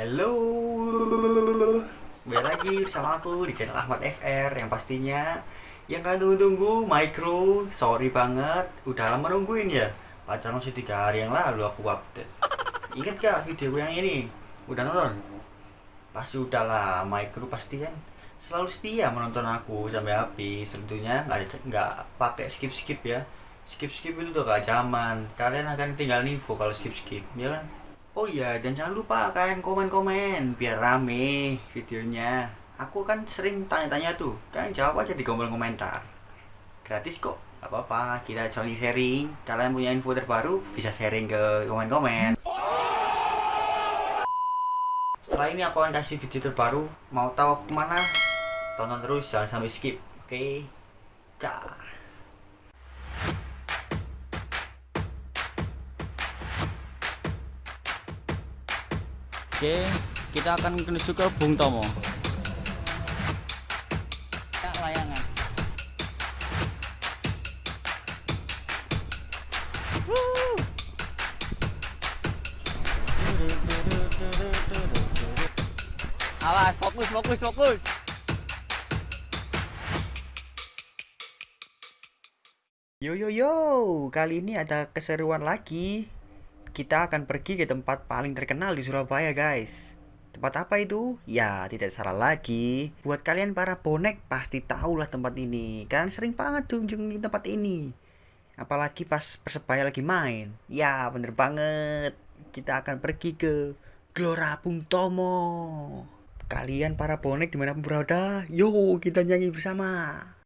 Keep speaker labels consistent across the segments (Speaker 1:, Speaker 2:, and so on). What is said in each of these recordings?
Speaker 1: Halo, kembali lagi bersama aku di channel Ahmad FR yang pastinya yang kalian tunggu-tunggu Micro. Sorry banget, udah lama nungguin ya. Pacaran masih tiga hari yang lalu aku update. Ingat gak video yang ini? Udah nonton? Pasti udah lah, Micro pasti kan selalu setia menonton aku sampai habis. Tentunya nggak nggak pakai skip skip ya. Skip skip itu tuh gak zaman. Kalian akan tinggal info kalau skip skip, ya kan? Oh iya, dan jangan lupa kalian komen-komen biar rame videonya. Aku kan sering tanya-tanya tuh, kalian jawab aja di kolom komentar. Gratis kok, apa-apa. Kita saling sharing. Kalian punya info terbaru, bisa sharing ke komen-komen. Setelah ini aku akan kasih video terbaru. Mau tahu ke mana? Tonton terus, jangan sampai skip. Oke, dah.
Speaker 2: Oke, kita akan menuju ke Bung Tomo. Ya, layangan. Awas, fokus, fokus, fokus.
Speaker 1: Yo yo yo, kali ini ada keseruan lagi. Kita akan pergi ke tempat paling terkenal di Surabaya, guys. Tempat apa itu? Ya, tidak salah lagi. Buat kalian para bonek pasti tahu lah tempat ini. Kalian sering banget kunjungi tempat ini. Apalagi pas Persebaya lagi main. Ya, bener banget. Kita akan pergi ke Gelora Bung Tomo. Kalian para bonek di mana pun berada, yo kita nyanyi bersama.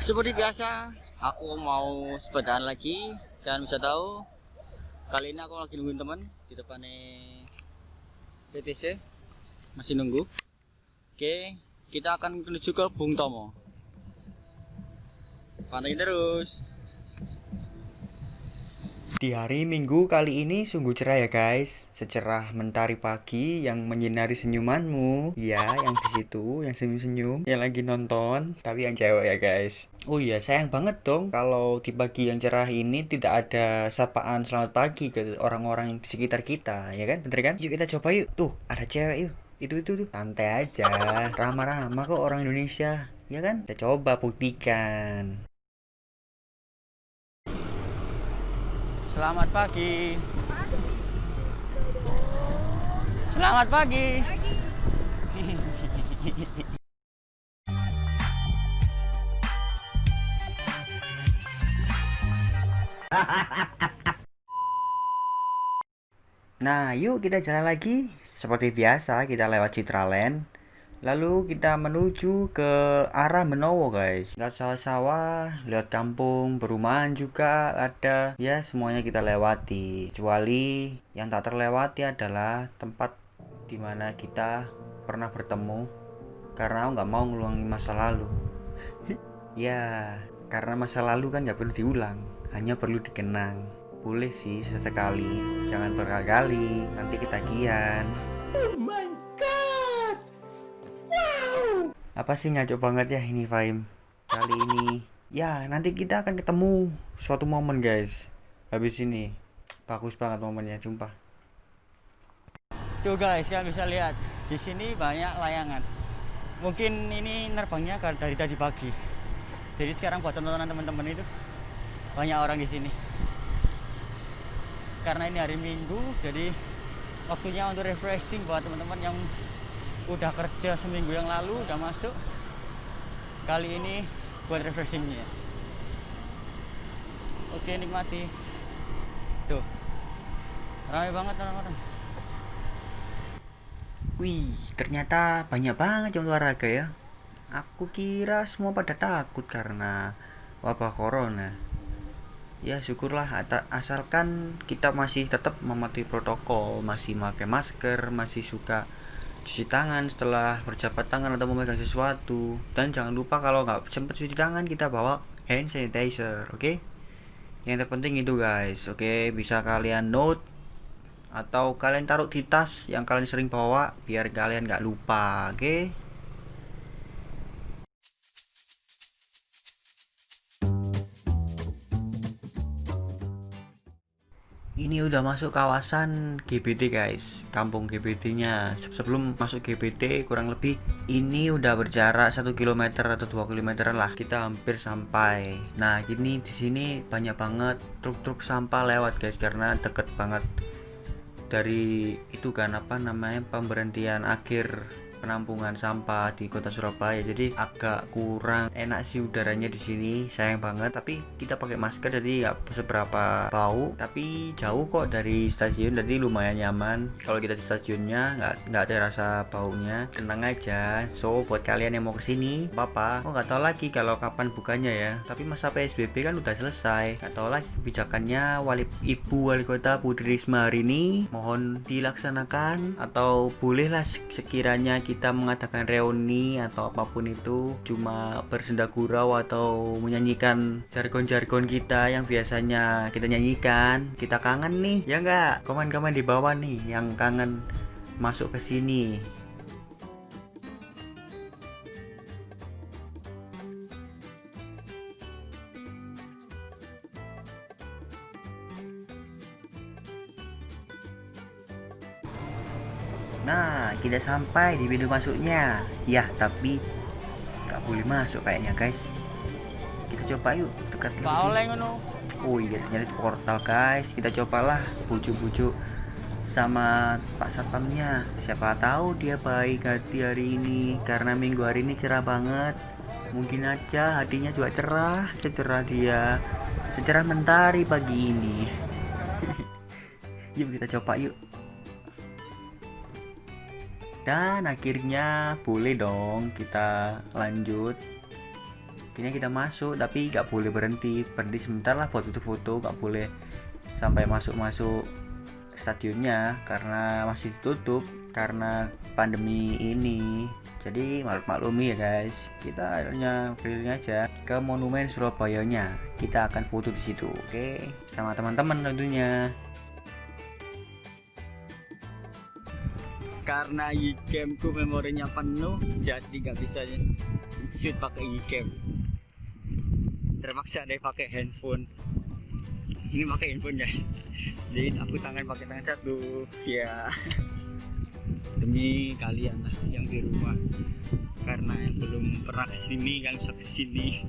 Speaker 2: Seperti biasa, aku mau sepedaan lagi. Kalian bisa tahu, kali ini aku lagi nungguin teman di depan PTC. Masih nunggu. Oke, kita akan menuju ke Bung Tomo. Pantengin terus.
Speaker 1: Di hari Minggu kali ini sungguh cerah ya guys. Secerah mentari pagi yang menyinari senyumanmu. Ya yang di situ yang senyum-senyum. Yang lagi nonton Tapi yang cewek ya guys. Oh iya sayang banget dong Kalau di pagi yang cerah ini tidak ada sapaan selamat pagi ke orang-orang di sekitar kita Ya kan? Bener kan? Yuk kita coba yuk. Tuh ada cewek yuk. Itu itu tuh santai aja. Ramah-ramah kok orang Indonesia. Ya kan? Kita coba buktikan
Speaker 2: Selamat pagi. Selamat pagi.
Speaker 1: Nah, yuk kita jalan lagi. Seperti biasa, kita lewat Citraland. Lalu kita menuju ke arah Menowo guys. Lihat sawah-sawah, lihat kampung, perumahan juga ada. Ya semuanya kita lewati. Kecuali yang tak terlewati adalah tempat di mana kita pernah bertemu Karena nggak mau ngeluangi masa lalu. Ya, karena masa lalu kan nggak perlu diulang Hanya perlu dikenang. Boleh sih sesekali, jangan berkali-kali Nanti ketagihan.
Speaker 2: Oh my
Speaker 1: apa sih ngaco banget ya ini Faim kali ini. Ya nanti kita akan ketemu suatu momen guys. Habis ini. Bagus banget momennya jumpa
Speaker 2: tuh guys kalian bisa lihat. Di sini banyak layangan. Mungkin ini nerbangnya dari tadi pagi. Jadi sekarang buat tontonan teman-teman itu banyak orang di sini. Karena ini hari minggu jadi waktunya untuk refreshing buat teman-teman yang udah kerja seminggu yang lalu udah masuk. Kali ini buat refreshingnya. Oke nikmati. Tuh. Ramai banget orang-orang.
Speaker 1: Wih ternyata banyak banget yang olahraga ya. Aku kira semua pada takut karena wabah corona. Ya syukurlah asalkan kita masih tetap mematuhi protokol masih pakai masker masih suka cuci tangan setelah berjabat tangan atau memegang sesuatu dan jangan lupa kalau nggak sempat cuci tangan kita bawa hand sanitizer oke okay? yang terpenting itu guys oke okay? bisa kalian note atau kalian taruh di tas yang kalian sering bawa biar kalian nggak lupa oke okay? Ini udah masuk kawasan GBD guys. Kampung GBD nya sebelum masuk GBD kurang lebih ini udah berjarak satu km atau 2 km lah. Kita hampir sampai. Nah gini di sini banyak banget truk-truk sampah lewat guys karena deket banget dari itu kan apa namanya pemberhentian akhir penampungan sampah di kota Surabaya. Jadi agak kurang enak sih udaranya di sini sayang banget. Tapi kita pakai masker jadi nggak seberapa bau tapi jauh kok dari stasiun jadi lumayan nyaman. Kalau kita di stasiunnya nggak nggak ada rasa baunya. Tenang aja. So buat kalian yang mau ke sini apa oh nggak tahu lagi kalau kapan bukanya ya. Tapi masa PSBB kan udah selesai. Nggak tahu lagi kebijakannya. Wali ibu wali kota Putri Risma hari ini mohon dilaksanakan atau bolehlah sekiranya mengadakan reuni atau apa pun itu cuma bersenda gurau atau menyanyikan jargon-jargon kita yang biasanya kita nyanyikan. Kita kangen nih ya enggak komen-komen di bawah nih yang kangen masuk ke sini Kita sampai di pintu masuknya. Ya, tapi nggak boleh masuk kayaknya, guys. Kita coba yuk dekat. Oh iya, ternyata di portal, guys. Kita cobalah bujuk-bujuk sama Pak Satpamnya. Siapa tahu dia baik hati hari ini karena minggu hari ini cerah banget. Mungkin aja hatinya juga cerah, secerah dia, secerah mentari pagi ini. yuk kita coba yuk dan akhirnya boleh dong kita lanjut. Akhirnya kita masuk tapi nggak boleh berhenti. Berhenti sebentar lah foto-foto nggak boleh sampai masuk-masuk stadionnya karena masih ditutup karena pandemi ini. Jadi maklum maklumi ya guys. Kita akhirnya keliling aja ke monumen Surabaya nya kita akan foto di situ oke? Sama teman-teman tentunya
Speaker 2: karena iCam ku memorinya penuh jadi nggak bisa shoot pakai iCam terpaksa deh pakai handphone. Ini pakai handphone ya? Jadi aku tangan pakai tangan satu ya. Demi kalian lah yang di rumah. Karena yang belum pernah ke sini yang bisa ke sini.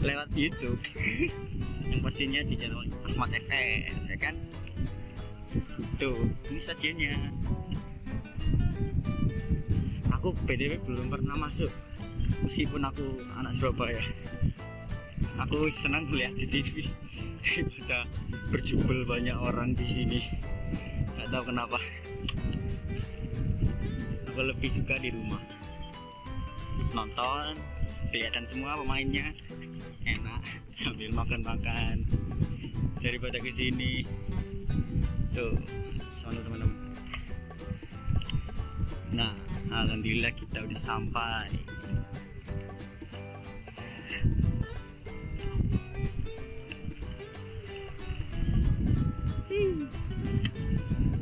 Speaker 2: Lewat YouTube. Yang pastinya di channel Ahmad FM ya kan? Tuh ini stasiunnya aku PDW belum pernah masuk meskipun aku anak Surabaya. Aku senang melihat di TV daripada berjubel banyak orang di sini. Nggak tahu kenapa. Aku lebih suka di rumah. Nonton kelihatan semua pemainnya. Enak sambil makan-makan. Daripada ke sini. Tuh sama teman-teman. Nah Alhamdulillah kita udah sampai.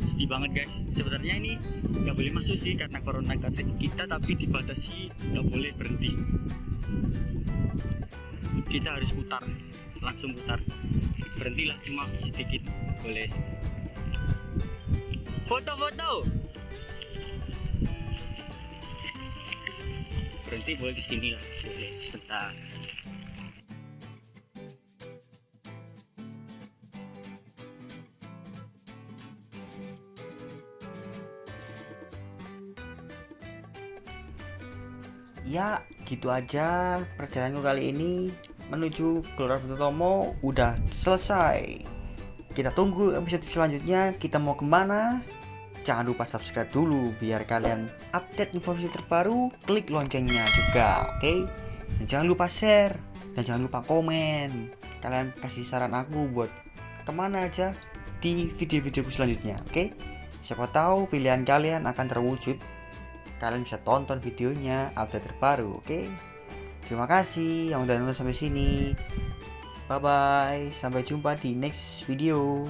Speaker 2: Sedih banget guys. Sebenarnya ini nggak boleh masuk sih karena corona kita tapi dibatasi nggak boleh berhenti. Kita harus putar langsung putar. Berhentilah cuma sedikit boleh. Foto-foto berhenti boleh di sini lah. Boleh sebentar.
Speaker 1: Ya gitu aja perjalananku kali ini. Menuju Gelora Bung Tomo udah selesai. Kita tunggu episode selanjutnya. Kita mau ke mana jangan lupa subscribe dulu biar kalian update informasi terbaru. Klik loncengnya juga oke? Okay? dan jangan lupa share dan jangan lupa komen. Kalian kasih saran aku buat ke mana aja di video-video selanjutnya oke? Okay? siapa tahu pilihan kalian akan terwujud. Kalian bisa tonton videonya update terbaru oke? Terima kasih yang udah nonton sampai sini. Bye bye sampai jumpa di next video